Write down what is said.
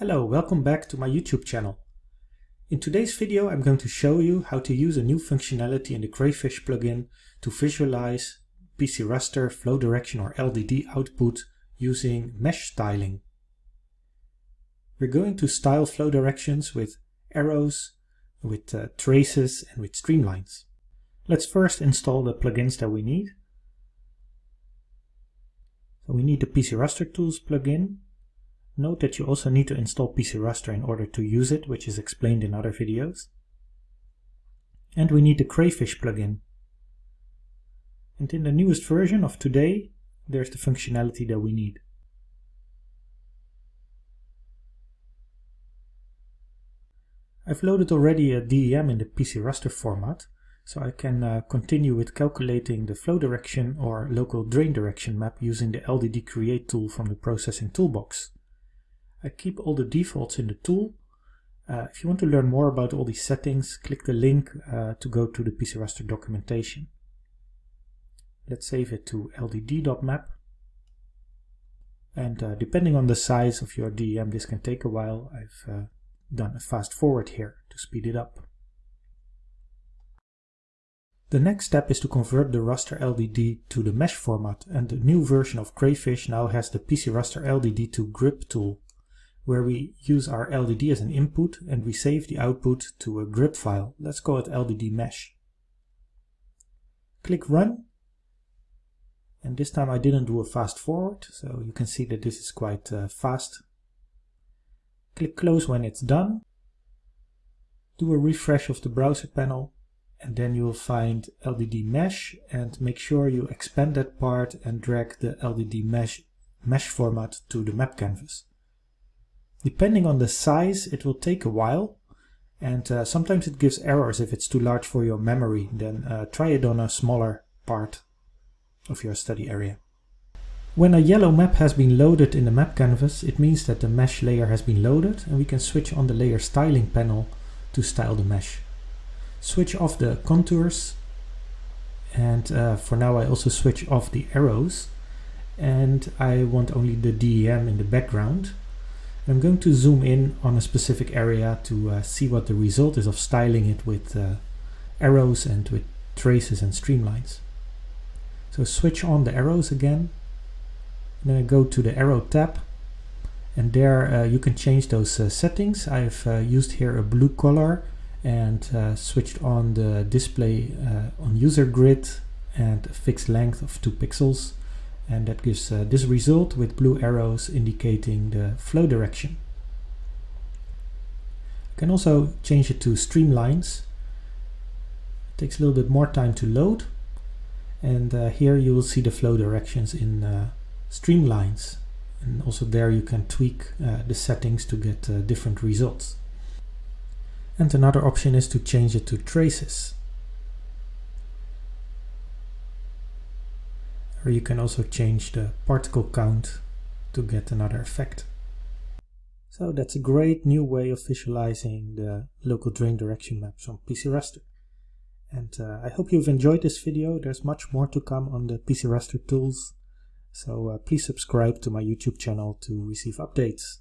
Hello, welcome back to my YouTube channel. In today's video I'm going to show you how to use a new functionality in the Crayfish plugin to visualize PC raster flow direction or LDD output using mesh styling. We're going to style flow directions with arrows, with uh, traces and with streamlines. Let's first install the plugins that we need. So we need the PC Raster Tools plugin. Note that you also need to install PC Raster in order to use it, which is explained in other videos. And we need the Crayfish plugin. And in the newest version of today, there's the functionality that we need. I've loaded already a DEM in the PC raster format, so I can uh, continue with calculating the flow direction or local drain direction map using the LDD create tool from the processing toolbox. I keep all the defaults in the tool. Uh, if you want to learn more about all these settings, click the link uh, to go to the PC raster documentation. Let's save it to ldd.map. And uh, depending on the size of your DEM, this can take a while. I've uh, done a fast forward here to speed it up. The next step is to convert the raster LDD to the mesh format and the new version of Crayfish now has the PC raster LDD to grip tool where we use our LDD as an input and we save the output to a grip file. Let's call it LDD mesh. Click run and this time I didn't do a fast forward so you can see that this is quite uh, fast. Click close when it's done. Do a refresh of the browser panel and then you'll find LDD mesh and make sure you expand that part and drag the LDD mesh, mesh format to the map canvas. Depending on the size it will take a while and uh, sometimes it gives errors if it's too large for your memory then uh, try it on a smaller part of your study area. When a yellow map has been loaded in the map canvas it means that the mesh layer has been loaded and we can switch on the layer styling panel to style the mesh switch off the contours and uh, for now I also switch off the arrows and I want only the DEM in the background. I'm going to zoom in on a specific area to uh, see what the result is of styling it with uh, arrows and with traces and streamlines. So switch on the arrows again, then I go to the arrow tab and there uh, you can change those uh, settings. I've uh, used here a blue color and uh, switched on the display on user grid and a fixed length of 2 pixels and that gives uh, this result with blue arrows indicating the flow direction. You can also change it to streamlines. It takes a little bit more time to load and uh, here you will see the flow directions in uh, streamlines and also there you can tweak uh, the settings to get different results. And another option is to change it to traces. Or you can also change the particle count to get another effect. So that's a great new way of visualizing the local drain direction maps on PC Raster. And uh, I hope you've enjoyed this video. There's much more to come on the PC Raster tools. So uh, please subscribe to my YouTube channel to receive updates.